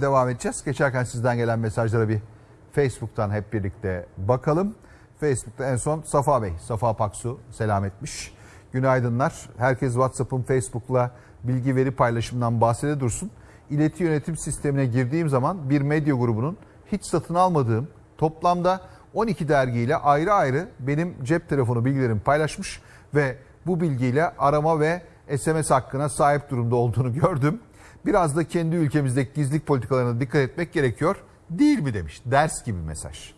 Devam edeceğiz. Geçerken sizden gelen mesajlara bir Facebook'tan hep birlikte bakalım. Facebook'ta en son Safa Bey, Safa Paksu selam etmiş. Günaydınlar. Herkes WhatsApp'ın Facebook'la bilgi veri paylaşımından bahsede dursun. İleti yönetim sistemine girdiğim zaman bir medya grubunun hiç satın almadığım toplamda 12 dergiyle ayrı ayrı benim cep telefonu bilgilerimi paylaşmış ve bu bilgiyle arama ve SMS hakkına sahip durumda olduğunu gördüm. Biraz da kendi ülkemizdeki gizlilik politikalarına dikkat etmek gerekiyor. Değil mi demiş. Ders gibi mesaj.